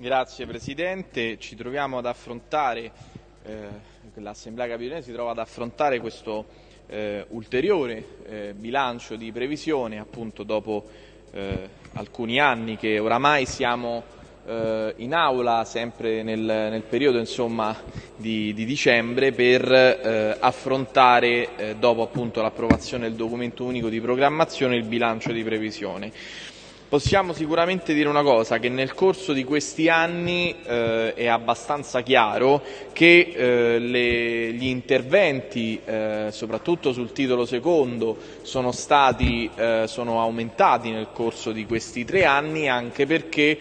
Grazie Presidente, ci troviamo ad affrontare, eh, l'Assemblea Capitolina si trova ad affrontare questo eh, ulteriore eh, bilancio di previsione appunto dopo eh, alcuni anni che oramai siamo eh, in aula sempre nel, nel periodo insomma, di, di, dicembre per eh, affrontare dopo l'approvazione del documento unico di programmazione il bilancio di previsione. Possiamo sicuramente dire una cosa, che nel corso di questi anni eh, è abbastanza chiaro che eh, le, gli interventi, eh, soprattutto sul titolo secondo, sono, stati, eh, sono aumentati nel corso di questi tre anni anche perché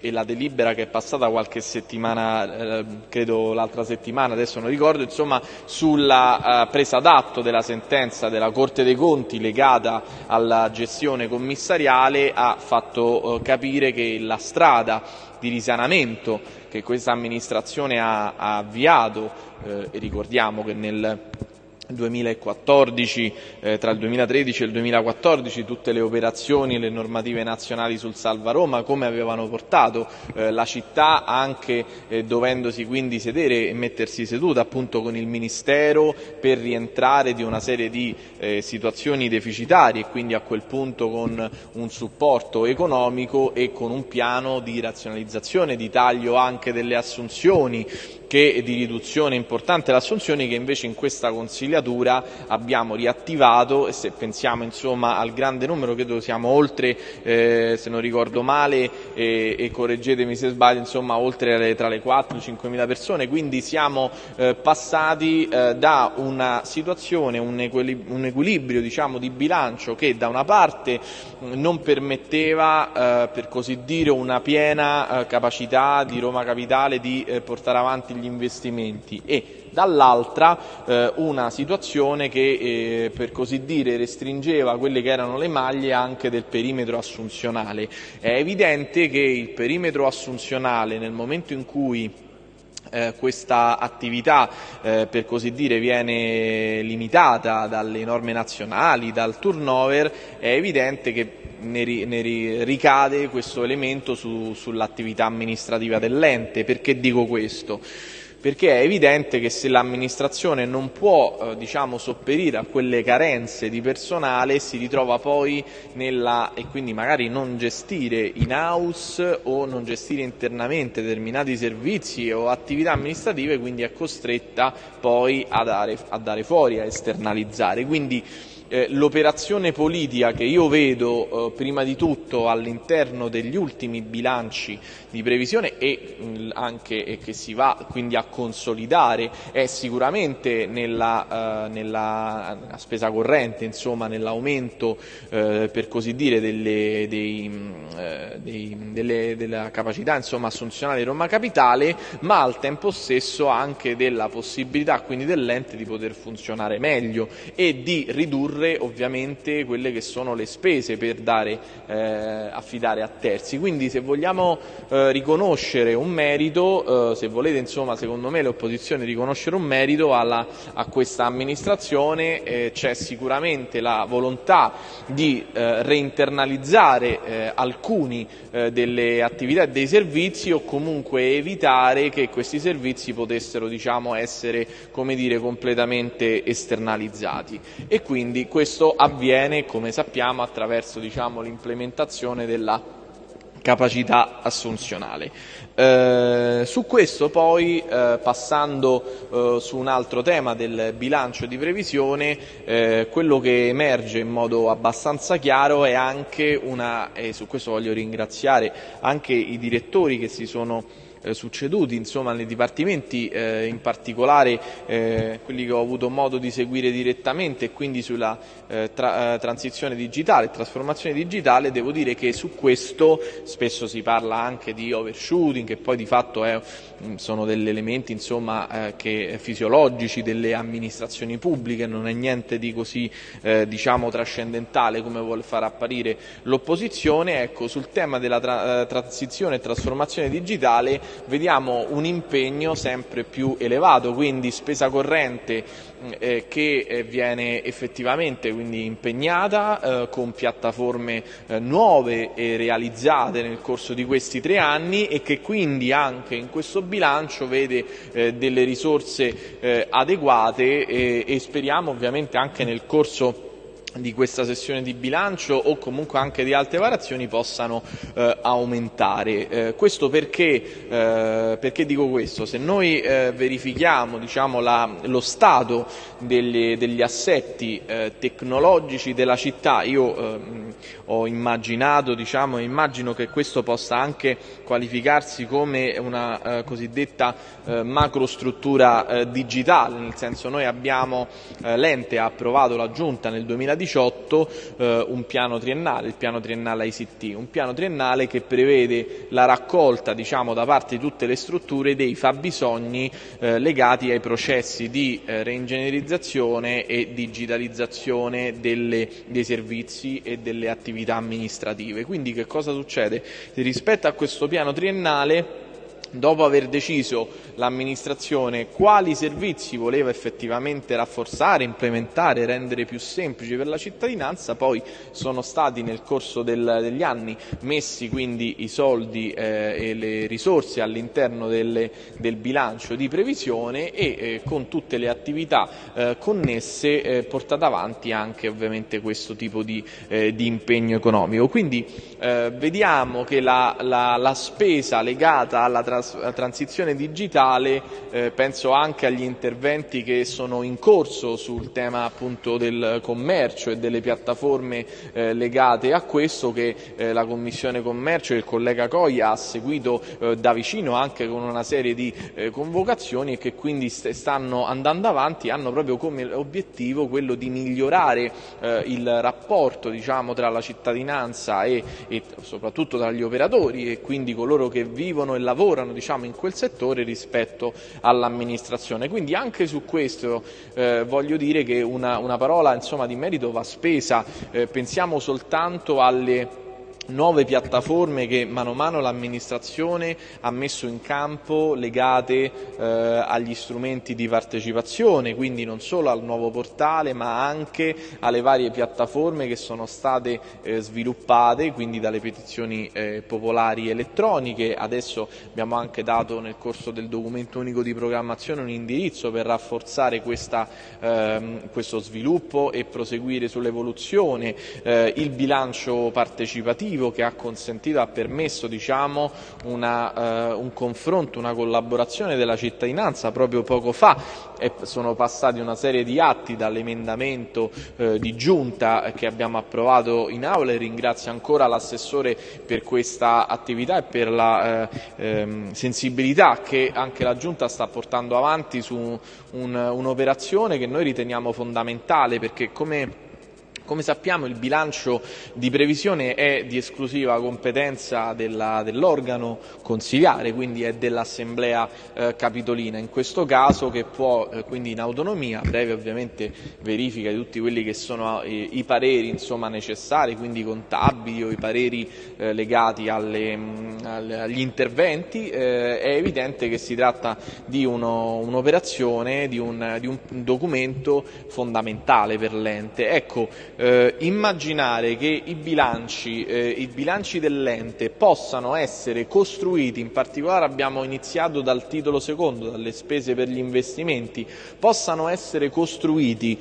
e la delibera che è passata qualche settimana, eh, credo l'altra settimana, adesso non ricordo, insomma sulla eh, presa d'atto della sentenza della Corte dei Conti legata alla gestione commissariale ha fatto eh, capire che la strada di risanamento che questa amministrazione ha, ha avviato, eh, e ricordiamo che nel 2014, eh, tra il 2013 e il 2014 tutte le operazioni e le normative nazionali sul Salva Roma come avevano portato eh, la città anche eh, dovendosi quindi sedere e mettersi seduta appunto con il Ministero per rientrare di una serie di eh, situazioni deficitarie e quindi a quel punto con un supporto economico e con un piano di razionalizzazione, di taglio anche delle assunzioni che di riduzione importante delle assunzioni che invece in questa consigliatura abbiamo riattivato e se pensiamo insomma, al grande numero, credo siamo oltre, eh, se non ricordo male, e, e correggetemi se sbaglio, insomma, oltre tra le 4 e 5 mila persone, quindi siamo eh, passati eh, da una situazione, un, equilibrio, un equilibrio diciamo, di bilancio che da una parte non permetteva, eh, per così dire, una piena eh, capacità di Roma Capitale di eh, portare avanti gli investimenti e dall'altra eh, una situazione che eh, per così dire restringeva quelle che erano le maglie anche del perimetro assunzionale. È evidente che il perimetro assunzionale nel momento in cui eh, questa attività eh, per così dire viene limitata dalle norme nazionali, dal turnover, è evidente che ne, ri, ne ricade questo elemento su, sull'attività amministrativa dell'ente. Perché dico questo? Perché è evidente che se l'amministrazione non può eh, diciamo, sopperire a quelle carenze di personale si ritrova poi nella, e quindi magari non gestire in house o non gestire internamente determinati servizi o attività amministrative, quindi è costretta poi a dare, a dare fuori, a esternalizzare. Quindi, eh, l'operazione politica che io vedo eh, prima di tutto all'interno degli ultimi bilanci di previsione e mh, anche e che si va quindi a consolidare è sicuramente nella, eh, nella spesa corrente, insomma nell'aumento eh, per così dire delle, dei, eh, dei, delle, della capacità insomma, assunzionale di Roma Capitale, ma al tempo stesso anche della possibilità quindi dell'ente di poter funzionare meglio e di ridurre ridurre ovviamente quelle che sono le spese per dare, eh, affidare a terzi. Quindi se vogliamo eh, riconoscere un merito, eh, se volete insomma secondo me le opposizioni riconoscere un merito alla, a questa amministrazione eh, c'è sicuramente la volontà di eh, reinternalizzare eh, alcuni delle attività e dei servizi o comunque evitare che questi servizi potessero diciamo, essere dire, completamente esternalizzati e quindi questo avviene, come sappiamo, attraverso diciamo, l'implementazione della capacità assunzionale. Eh, su questo poi, eh, passando eh, su un altro tema del bilancio di previsione, eh, quello che emerge in modo abbastanza chiaro è anche una, e su questo voglio ringraziare anche i direttori che si sono eh, succeduti insomma, nei dipartimenti, eh, in particolare eh, quelli che ho avuto modo di seguire direttamente e quindi sulla eh, tra, eh, transizione digitale, trasformazione digitale, devo dire che su questo spesso si parla anche di overshooting, che poi di fatto è, mm, sono degli elementi insomma, che, fisiologici delle amministrazioni pubbliche, non è niente di così diciamo, trascendentale come vuole far apparire l'opposizione. Ecco, sul tema della tra, transizione e trasformazione digitale vediamo un impegno sempre più elevato, quindi spesa corrente eh, che eh, viene effettivamente impegnata eh, con piattaforme eh, nuove e realizzate nel corso di questi tre anni e che quindi anche in questo bilancio vede eh, delle risorse eh, adeguate e speriamo ovviamente anche nel corso di questa sessione di bilancio o comunque anche di altre variazioni possano eh, aumentare. Eh, questo perché, eh, perché, dico questo? Se noi eh, verifichiamo diciamo, la, lo stato degli, degli assetti eh, tecnologici della città, io ehm, ho immaginato, diciamo, immagino che questo possa anche qualificarsi come una eh, cosiddetta macrostruttura digitale, nel senso noi abbiamo, l'ente ha approvato la Giunta nel 2018 2018 eh, un piano triennale, il piano triennale ICT, un piano triennale che prevede la raccolta diciamo, da parte di tutte le strutture dei fabbisogni eh, legati ai processi di eh, reingegnerizzazione e digitalizzazione delle, dei servizi e delle attività amministrative. Quindi che cosa succede? Rispetto a questo piano triennale dopo aver deciso l'amministrazione quali servizi voleva effettivamente rafforzare, implementare, rendere più semplici per la cittadinanza, poi sono stati nel corso del, degli anni messi quindi i soldi eh, e le risorse all'interno del bilancio di previsione e eh, con tutte le attività eh, connesse eh, portate avanti anche ovviamente questo tipo di, eh, di impegno economico. Quindi eh, vediamo che la, la, la spesa legata alla trasformazione transizione digitale eh, penso anche agli interventi che sono in corso sul tema appunto del commercio e delle piattaforme eh, legate a questo che eh, la Commissione Commercio e il collega Coia ha seguito eh, da vicino anche con una serie di eh, convocazioni e che quindi st stanno andando avanti hanno proprio come obiettivo quello di migliorare eh, il rapporto diciamo, tra la cittadinanza e, e soprattutto tra gli operatori e quindi coloro che vivono e lavorano diciamo, in quel settore rispetto all'amministrazione. Quindi anche su questo eh, voglio dire che una, una parola insomma, di merito va spesa, eh, pensiamo soltanto alle nuove piattaforme che mano a mano l'amministrazione ha messo in campo legate eh, agli strumenti di partecipazione, quindi non solo al nuovo portale ma anche alle varie piattaforme che sono state eh, sviluppate, quindi dalle petizioni eh, popolari elettroniche. Adesso abbiamo anche dato nel corso del documento unico di programmazione un indirizzo per rafforzare questa, ehm, questo sviluppo e proseguire sull'evoluzione, eh, il bilancio partecipativo positivo che ha consentito, ha permesso diciamo, una, eh, un confronto, una collaborazione della cittadinanza proprio poco fa. E sono passati una serie di atti dall'emendamento eh, di giunta che abbiamo approvato in aula e ringrazio ancora l'assessore per questa attività e per la eh, ehm, sensibilità che anche la giunta sta portando avanti su un'operazione un che noi riteniamo fondamentale perché come come sappiamo il bilancio di previsione è di esclusiva competenza dell'organo consigliare, quindi è dell'Assemblea eh, Capitolina, in questo caso che può eh, quindi in autonomia, breve ovviamente verifica di tutti quelli che sono eh, i pareri insomma, necessari, quindi contabili o i pareri eh, legati alle, mh, alle, agli interventi, eh, è evidente che si tratta di un'operazione, un di, un, di un documento fondamentale per l'ente. Ecco, eh, immaginare che i bilanci, eh, i bilanci dell'ente possano essere costruiti, in particolare abbiamo iniziato dal titolo secondo, dalle spese per gli investimenti, possano essere costruiti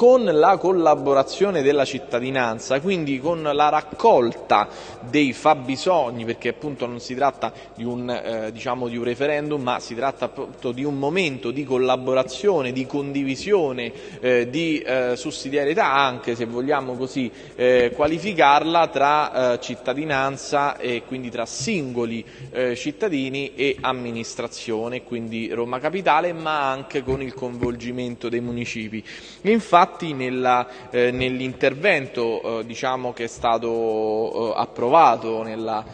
con la collaborazione della cittadinanza, quindi con la raccolta dei fabbisogni, perché appunto non si tratta di un, eh, diciamo di un referendum, ma si tratta appunto di un momento di collaborazione, di condivisione, eh, di eh, sussidiarietà anche se vogliamo così eh, qualificarla tra eh, cittadinanza e quindi tra singoli eh, cittadini e amministrazione, quindi Roma Capitale, ma anche con il coinvolgimento dei municipi. Infatti, Infatti eh, nell'intervento eh, diciamo che è stato eh, approvato nella,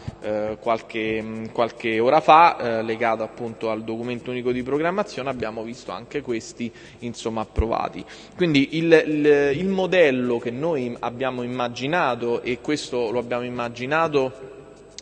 qualche, qualche, ora fa, legato appunto al documento unico di programmazione, abbiamo visto anche questi insomma, approvati. Quindi il, il, il modello che noi abbiamo immaginato e questo lo abbiamo immaginato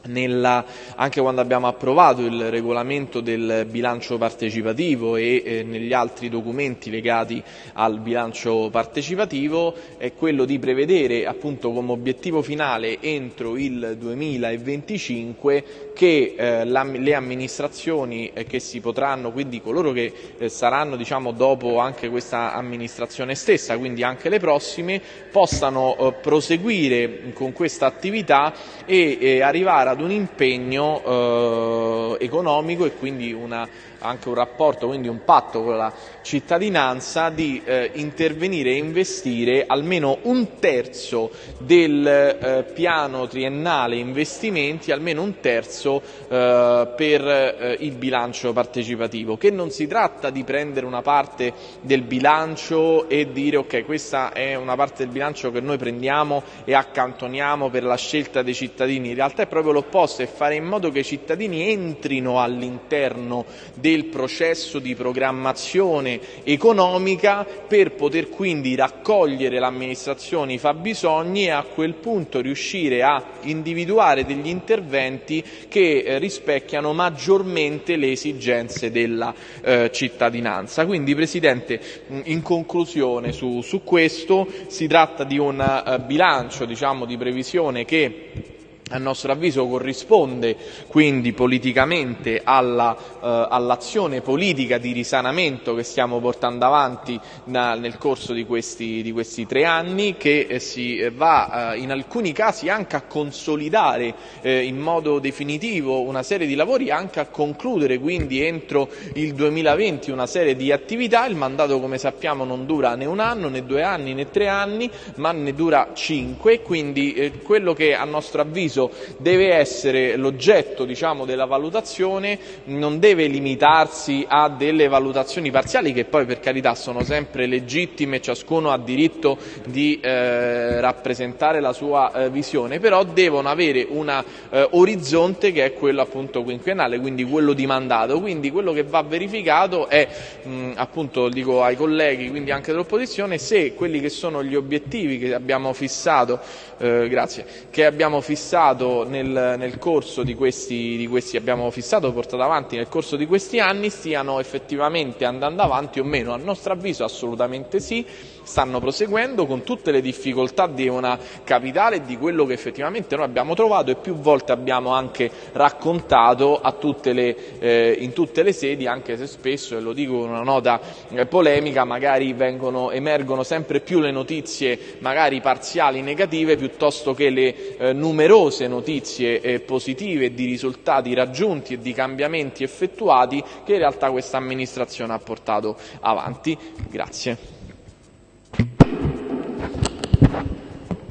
nella, anche quando abbiamo approvato il regolamento del bilancio partecipativo e eh, negli altri documenti legati al bilancio partecipativo è quello di prevedere appunto come obiettivo finale entro il 2025 che eh, le amministrazioni eh, che si potranno, quindi coloro che eh, saranno diciamo, dopo anche questa amministrazione stessa, quindi anche le prossime, possano eh, proseguire con questa attività e arrivare a ad un impegno eh, economico e quindi una, anche un rapporto, quindi un patto con la cittadinanza di eh, intervenire e investire almeno un terzo del eh, piano triennale investimenti, almeno un terzo eh, per eh, il bilancio partecipativo, che non si tratta di prendere una parte del bilancio e dire ok questa è una parte del bilancio che noi prendiamo e accantoniamo per la scelta dei cittadini, in realtà è proprio l'opposto, è fare in modo che i cittadini entrino all'interno del processo di programmazione economica per poter quindi raccogliere l'amministrazione i fabbisogni e a quel punto riuscire a individuare degli interventi che eh, rispecchiano maggiormente le esigenze della eh, cittadinanza. Quindi Presidente, in conclusione su, su questo si tratta di un uh, bilancio diciamo, di previsione che a nostro avviso corrisponde quindi politicamente eh, all'azione politica di risanamento che stiamo portando avanti na, nel corso di questi, di questi, tre anni che eh, si va eh, in alcuni casi anche a consolidare eh, in modo definitivo una serie di lavori anche a concludere quindi entro il 2020 una serie di attività. Il mandato come sappiamo non dura né un anno né due anni né tre anni ma ne dura cinque. Quindi eh, quello che a nostro avviso deve essere l'oggetto diciamo, della valutazione, non deve limitarsi a delle valutazioni parziali che poi per carità sono sempre legittime, ciascuno ha diritto di eh, rappresentare la sua eh, visione, però devono avere un eh, orizzonte che è quello appunto quinquennale, quindi quello di mandato, quindi quello che va verificato è mh, appunto dico ai colleghi, quindi anche dell'opposizione, se quelli che sono gli obiettivi che abbiamo fissato, eh, grazie, che abbiamo fissato fissato nel, nel corso di questi, di questi, abbiamo fissato, portato avanti nel corso di questi anni stiano effettivamente andando avanti o meno. A nostro avviso assolutamente sì, stanno proseguendo con tutte le difficoltà di una capitale e di quello che effettivamente noi abbiamo trovato e più volte abbiamo anche raccontato tutte le, eh, in tutte le sedi, anche se spesso, e lo dico con una nota eh, polemica, magari vengono, emergono sempre più le notizie magari parziali negative piuttosto che le eh, numerose numerose notizie eh, positive di risultati raggiunti e di cambiamenti effettuati che in realtà questa amministrazione ha portato avanti. Grazie.